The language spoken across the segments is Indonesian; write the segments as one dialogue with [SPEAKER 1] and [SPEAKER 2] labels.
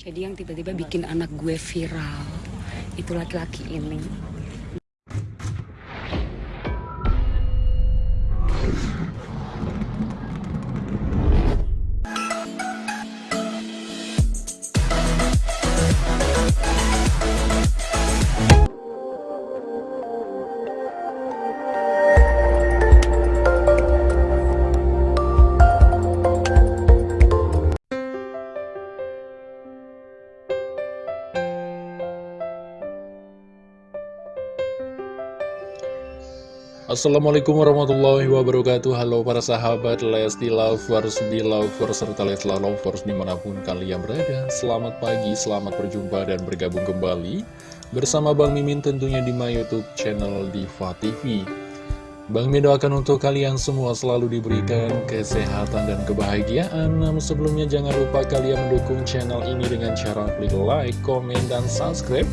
[SPEAKER 1] Jadi yang tiba-tiba bikin anak gue viral itu laki-laki ini.
[SPEAKER 2] Assalamualaikum warahmatullahi wabarakatuh. Halo para sahabat Lesti Lovers, Belovers, serta Leslar Lovers di mana pun kalian berada. Selamat pagi, selamat berjumpa dan bergabung kembali Bersama Bang Mimin tentunya di my youtube channel Diva TV Bang Mimin doakan untuk kalian semua selalu diberikan kesehatan dan kebahagiaan. Namun sebelumnya jangan lupa kalian mendukung channel ini dengan cara klik like, komen, dan subscribe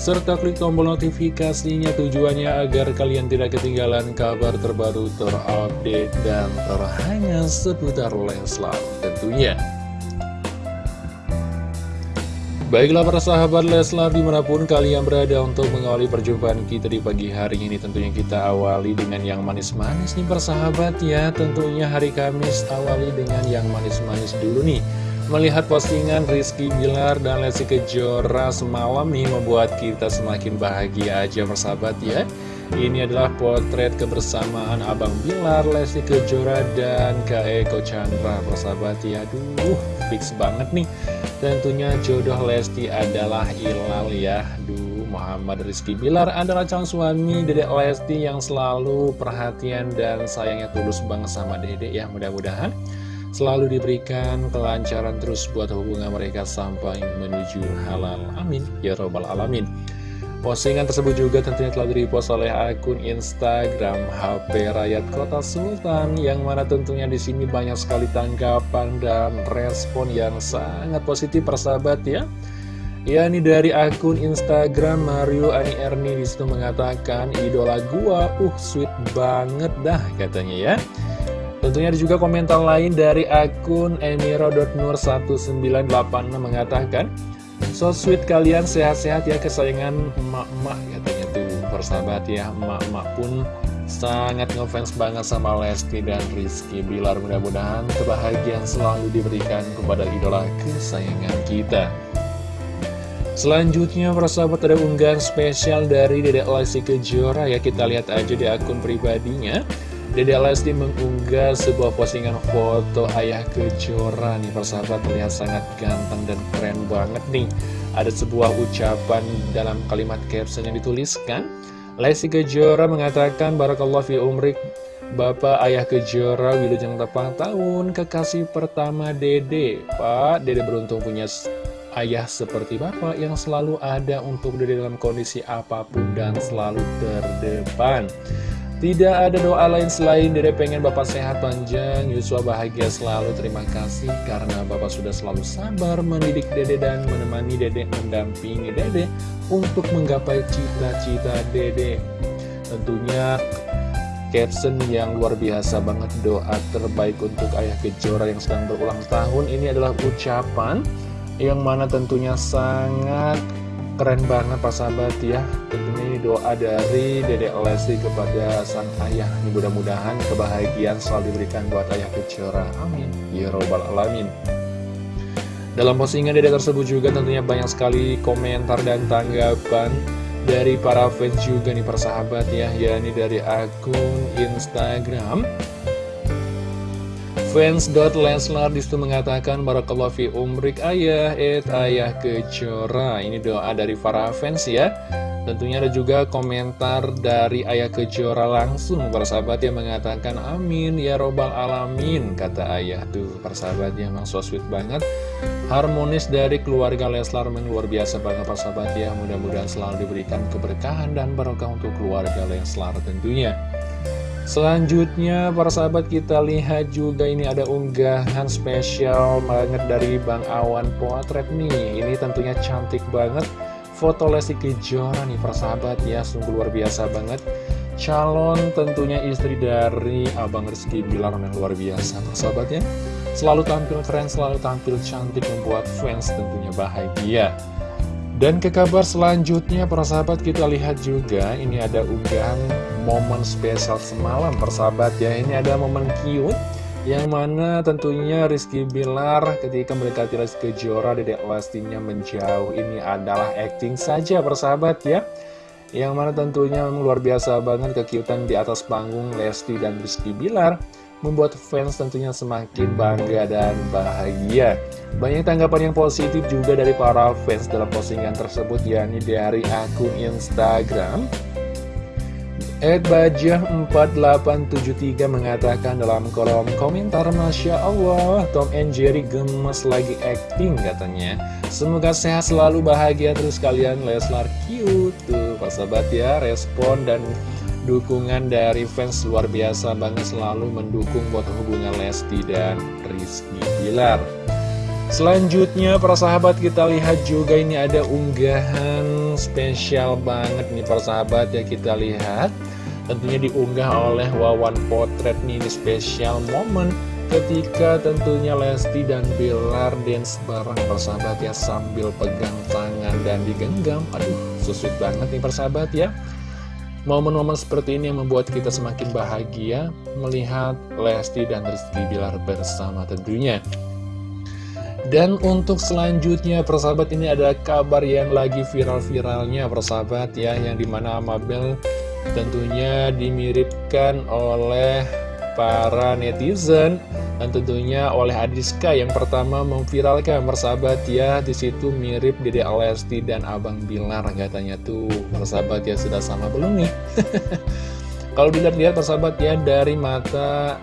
[SPEAKER 2] serta klik tombol notifikasinya tujuannya agar kalian tidak ketinggalan kabar terbaru terupdate dan terhangat seputar Leslar tentunya. Baiklah para sahabat Leslar di mana pun kalian berada untuk mengawali perjumpaan kita di pagi hari ini Tentunya kita awali dengan yang manis-manis nih persahabat ya Tentunya hari Kamis awali dengan yang manis-manis dulu nih Melihat postingan Rizky Bilar dan Lesti Kejora semalam nih membuat kita semakin bahagia aja bersahabat ya. Ini adalah potret kebersamaan Abang Bilar, Lesti Kejora, dan Kak Eko Chandra bersahabat ya. Aduh, fix banget nih. Tentunya jodoh Lesti adalah Ilal ya. Duh, Muhammad Rizky Bilar adalah calon suami Dedek Lesti yang selalu perhatian dan sayangnya tulus banget sama Dedek ya Mudah-mudahan selalu diberikan kelancaran terus buat hubungan mereka sampai menuju halal. Amin. Ya Robbal Alamin. Postingan tersebut juga tentunya telah direpost oleh akun Instagram HP Rakyat Kota Sultan yang mana tentunya di sini banyak sekali tanggapan dan respon yang sangat positif persahabat ya. Ya ini dari akun Instagram Mario Ani Erni di situ mengatakan idola gua, uh sweet banget dah katanya ya. Tentunya ada juga komentar lain dari akun emiro.nur1986 mengatakan So sweet kalian sehat-sehat ya kesayangan emak-emak katanya tuh. Persahabat ya emak-emak pun sangat ngefans banget sama Lesti dan Rizky Bilar. Mudah-mudahan kebahagiaan selalu diberikan kepada idola kesayangan kita. Selanjutnya persahabat ada unggahan spesial dari Dedek Lesti Kejora ya. Kita lihat aja di akun pribadinya Dede Lesti mengunggah sebuah postingan foto ayah kejora nih persahabat terlihat sangat ganteng dan keren banget nih. Ada sebuah ucapan dalam kalimat caption yang dituliskan Lesti Kejora mengatakan Barakallah fi umrik. Bapak Ayah Kejora Wilujeng Tepang tahun Kekasih pertama Dede. Pak Dede beruntung punya ayah seperti Bapak yang selalu ada untuk Dede dalam kondisi apa pun dan selalu terdepan tidak ada doa lain selain Dede pengen Bapak sehat panjang, Yusua bahagia selalu. Terima kasih karena Bapak sudah selalu sabar mendidik Dede dan menemani Dede, mendampingi Dede untuk menggapai cita-cita Dede. Tentunya caption yang luar biasa banget doa terbaik untuk Ayah Kejora yang sedang berulang tahun. Ini adalah ucapan yang mana tentunya sangat keren banget Pak sahabat ya. Tentunya ini doa dari Dede Lesti kepada sang ayah. Ini mudah-mudahan kebahagiaan selalu diberikan buat ayah kecera Amin. Ya Robbal Alamin. Dalam postingan Dede tersebut juga tentunya banyak sekali komentar dan tanggapan dari para fans juga nih persahabat ya. Yakni dari akun Instagram Fans.Leslar di situ mengatakan Barakallahu fi umrik ayah et ayah kecora. Ini doa dari para fans ya. Tentunya ada juga komentar dari ayah kejora langsung. Persahabat yang mengatakan amin ya robbal alamin Kata ayah. Tuh persahabat yang memang so sweet banget. Harmonis dari keluarga Leslar memang luar biasa banget persahabat ya. Mudah-mudahan selalu diberikan keberkahan dan barokah untuk keluarga Leslar tentunya Selanjutnya para sahabat kita lihat juga ini ada unggahan spesial banget dari Bang Awan Potret nih. Ini tentunya cantik banget. Foto Lesti Kejora nih para sahabat ya sungguh luar biasa banget. Calon tentunya istri dari Abang Rizky Bilar yang luar biasa para sahabat ya. Selalu tampil keren, selalu tampil cantik membuat fans tentunya bahagia dan ke kabar selanjutnya para sahabat kita lihat juga ini ada unggahan momen spesial semalam persahabat ya. Ini ada momen cute yang mana tentunya Rizky Bilar ketika mereka tidak Kejora Dedek Lestinya menjauh. Ini adalah acting saja persahabat ya. Yang mana tentunya luar biasa banget kekiutan di atas panggung Lesti dan Rizky Bilar membuat fans tentunya semakin bangga dan bahagia. Banyak tanggapan yang positif juga dari para fans dalam postingan tersebut, yakni dari akun Instagram. Ed Bajah 4873 mengatakan dalam kolom komentar Masya Allah Tom and Jerry gemes lagi acting katanya Semoga sehat selalu bahagia terus kalian Leslar cute Tuh sahabat ya respon dan dukungan dari fans luar biasa banget selalu mendukung buat hubungan Lesti dan Rizky Bilar. Selanjutnya para sahabat kita lihat juga ini ada unggahan spesial banget nih para sahabat ya kita lihat. Tentunya diunggah oleh Wawan Potret nih di spesial momen ketika tentunya Lesti dan Bilar dance bareng persahabat ya sambil pegang tangan dan digenggam. Aduh, sweet banget nih persahabat ya Momen-momen seperti ini yang membuat kita semakin bahagia melihat Lesti dan Rizky Bilar bersama tentunya. Dan untuk selanjutnya persahabat ini ada kabar yang lagi viral-viralnya persahabat ya yang di mana Mabel tentunya dimiripkan oleh para netizen dan tentunya oleh Adiska yang pertama memviralkan persahabat ya di situ mirip Dede Alesti dan Abang Bilar katanya tuh. Persahabat ya sudah sama belum nih? Kalau dilihat-lihat persahabat ya dari mata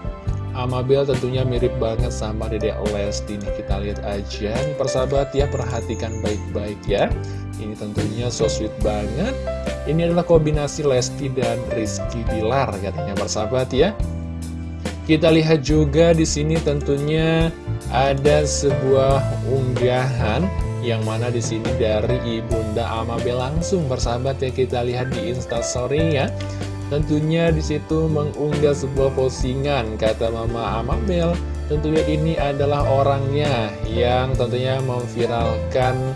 [SPEAKER 2] Amabel tentunya mirip banget sama Dede Lesti nih. Kita lihat aja nih persahabat ya perhatikan baik-baik ya. Ini tentunya so sweet banget. Ini adalah kombinasi Lesti dan Rizky Bilar katanya persahabat ya kita lihat juga di sini tentunya ada sebuah unggahan yang mana di sini dari Ibunda Amabel langsung bersahabat ya kita lihat di instastory ya. Tentunya di situ mengunggah sebuah postingan kata Mama Amabel. Tentunya ini adalah orangnya yang tentunya memviralkan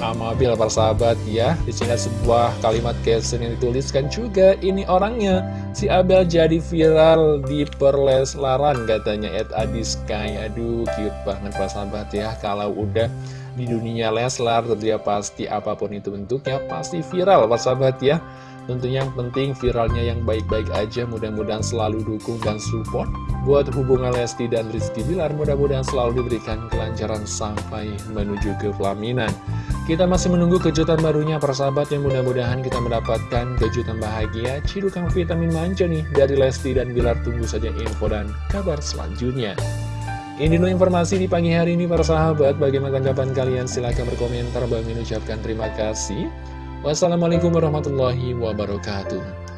[SPEAKER 2] Amabil persahabat ya. Di sini sebuah kalimat caption yang dituliskan juga Ini orangnya Si Abel jadi viral di perleslaran katanya Ed Adiskai Aduh cute banget persahabat ya. Kalau udah di dunia Leslar tentunya pasti apa pun itu bentuknya Pasti viral persahabat ya. Tentunya yang penting viralnya yang baik-baik aja Mudah-mudahan selalu dukung dan support Buat hubungan Lesti dan Rizky Bilar. Mudah-mudahan selalu diberikan kelancaran sampai menuju ke pelaminan kita masih menunggu kejutan barunya persahabat yang mudah-mudahan kita mendapatkan kejutan bahagia. Cidukan vitamin manja nih dari Lesti dan Bilar. Tunggu saja info dan kabar selanjutnya. Ini dulu informasi di pagi hari ini para sahabat. Bagaimana tanggapan kalian? Silahkan berkomentar. Bang ucapkan terima kasih. Wassalamualaikum warahmatullahi wabarakatuh